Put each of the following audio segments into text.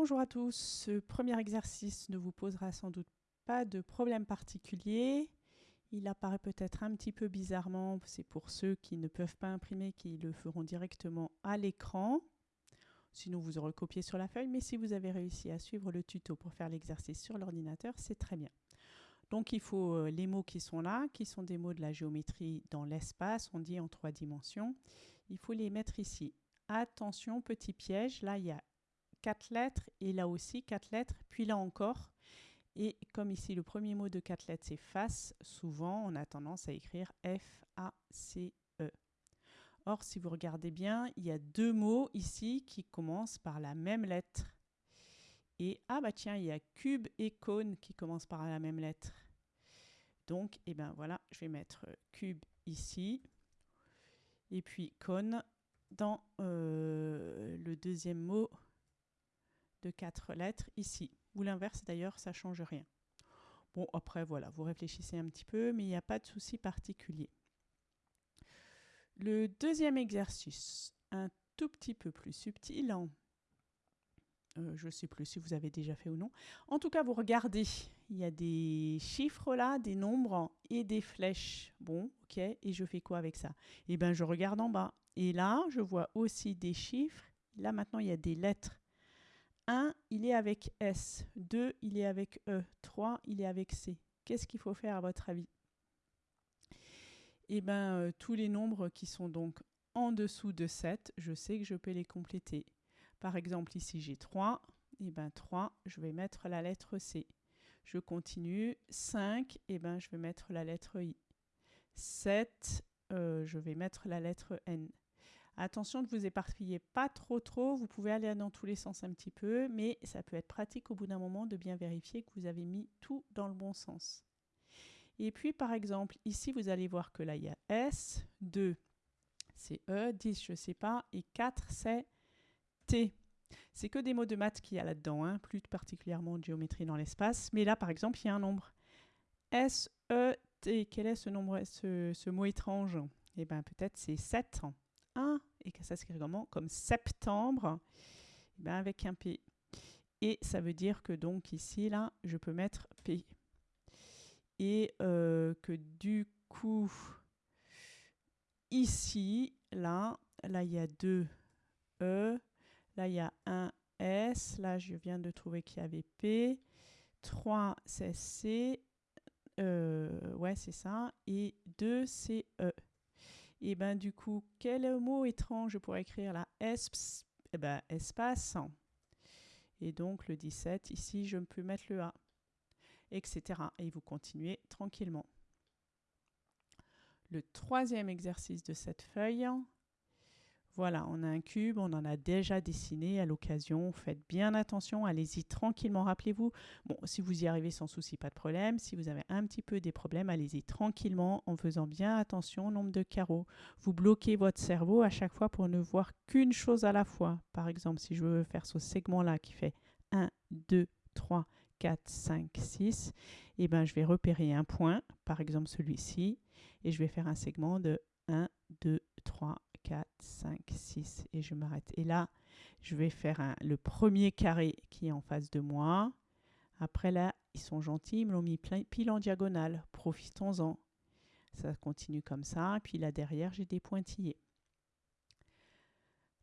Bonjour à tous, ce premier exercice ne vous posera sans doute pas de problème particulier. Il apparaît peut-être un petit peu bizarrement, c'est pour ceux qui ne peuvent pas imprimer, qui le feront directement à l'écran. Sinon, vous aurez copié sur la feuille, mais si vous avez réussi à suivre le tuto pour faire l'exercice sur l'ordinateur, c'est très bien. Donc, il faut euh, les mots qui sont là, qui sont des mots de la géométrie dans l'espace, on dit en trois dimensions. Il faut les mettre ici. Attention, petit piège, là, il y a quatre lettres et là aussi quatre lettres, puis là encore. Et comme ici, le premier mot de quatre lettres, c'est face, souvent, on a tendance à écrire F-A-C-E. Or, si vous regardez bien, il y a deux mots ici qui commencent par la même lettre. Et, ah bah tiens, il y a cube et cône qui commencent par la même lettre. Donc, eh ben voilà, je vais mettre cube ici. Et puis cône dans euh, le deuxième mot de quatre lettres ici. Ou l'inverse d'ailleurs, ça change rien. Bon, après, voilà, vous réfléchissez un petit peu, mais il n'y a pas de souci particulier. Le deuxième exercice, un tout petit peu plus subtil. Euh, je ne sais plus si vous avez déjà fait ou non. En tout cas, vous regardez, il y a des chiffres là, des nombres et des flèches. Bon, ok, et je fais quoi avec ça? Eh bien, je regarde en bas. Et là, je vois aussi des chiffres. Là, maintenant, il y a des lettres. 1, il est avec S. 2, il est avec E. 3, il est avec C. Qu'est-ce qu'il faut faire à votre avis? Eh bien, euh, tous les nombres qui sont donc en dessous de 7, je sais que je peux les compléter. Par exemple, ici, j'ai 3. Eh bien, 3, je vais mettre la lettre C. Je continue. 5, eh ben, je vais mettre la lettre I. 7, euh, je vais mettre la lettre N. Attention, ne vous éparpillez pas trop trop, vous pouvez aller dans tous les sens un petit peu, mais ça peut être pratique au bout d'un moment de bien vérifier que vous avez mis tout dans le bon sens. Et puis par exemple, ici vous allez voir que là il y a S, 2 c'est E, 10 je ne sais pas, et 4 c'est T. C'est que des mots de maths qu'il y a là-dedans, hein, plus particulièrement de géométrie dans l'espace. Mais là par exemple, il y a un nombre. S, E, T. Quel est ce, nombre, ce, ce mot étrange? Eh bien peut-être c'est 7 et que ça s'écrit comment Comme septembre, eh ben avec un P. Et ça veut dire que donc ici, là, je peux mettre P. Et euh, que du coup, ici, là, là, il y a deux E. Là, il y a un S. Là, je viens de trouver qu'il y avait P. 3, c'est C. Euh, ouais, c'est ça. Et 2, c'est E. Et ben du coup, quel mot étrange pourrais écrire là? Esps, eh ben, espace. Et donc le 17, ici, je peux mettre le A, etc. Et vous continuez tranquillement. Le troisième exercice de cette feuille, voilà, on a un cube, on en a déjà dessiné à l'occasion. Faites bien attention, allez-y tranquillement. Rappelez-vous, bon, si vous y arrivez sans souci, pas de problème. Si vous avez un petit peu des problèmes, allez-y tranquillement en faisant bien attention au nombre de carreaux. Vous bloquez votre cerveau à chaque fois pour ne voir qu'une chose à la fois. Par exemple, si je veux faire ce segment-là qui fait 1, 2, 3, 4, 5, 6, et ben, je vais repérer un point, par exemple celui-ci, et je vais faire un segment de 1, 2, 3, 4, 5, 6 et je m'arrête. Et là, je vais faire le premier carré qui est en face de moi. Après là, ils sont gentils, ils me l'ont mis plein, pile en diagonale. Profitons-en. Ça continue comme ça. Puis là derrière, j'ai des pointillés.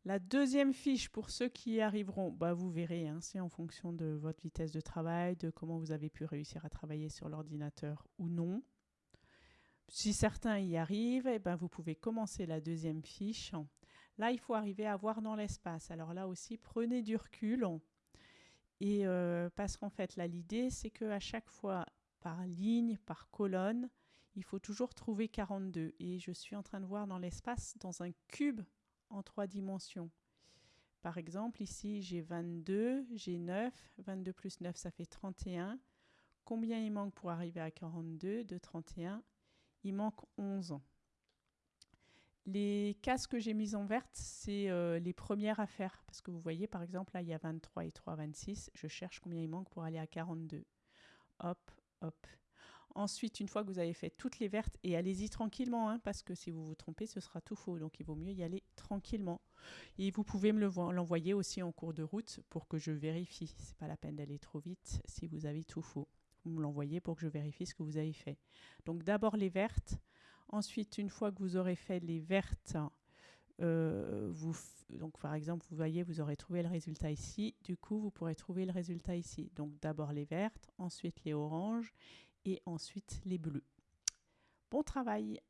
La deuxième fiche, pour ceux qui y arriveront, bah vous verrez, hein, c'est en fonction de votre vitesse de travail, de comment vous avez pu réussir à travailler sur l'ordinateur ou non. Si certains y arrivent, eh ben vous pouvez commencer la deuxième fiche. Là, il faut arriver à voir dans l'espace. Alors là aussi, prenez du recul. Et euh, parce qu'en fait, là, l'idée, c'est qu'à chaque fois, par ligne, par colonne, il faut toujours trouver 42. Et je suis en train de voir dans l'espace, dans un cube en trois dimensions. Par exemple, ici, j'ai 22, j'ai 9. 22 plus 9, ça fait 31. Combien il manque pour arriver à 42 De 31 il manque 11 ans. Les cases que j'ai mises en verte, c'est euh, les premières à faire. Parce que vous voyez, par exemple, là, il y a 23 et 3, 26. Je cherche combien il manque pour aller à 42. Hop, hop. Ensuite, une fois que vous avez fait toutes les vertes, et allez-y tranquillement, hein, parce que si vous vous trompez, ce sera tout faux. Donc il vaut mieux y aller tranquillement. Et vous pouvez me l'envoyer aussi en cours de route pour que je vérifie. C'est pas la peine d'aller trop vite si vous avez tout faux. Vous me l'envoyez pour que je vérifie ce que vous avez fait. Donc d'abord les vertes. Ensuite, une fois que vous aurez fait les vertes, euh, vous, donc par exemple, vous voyez, vous aurez trouvé le résultat ici. Du coup, vous pourrez trouver le résultat ici. Donc d'abord les vertes, ensuite les oranges et ensuite les bleus. Bon travail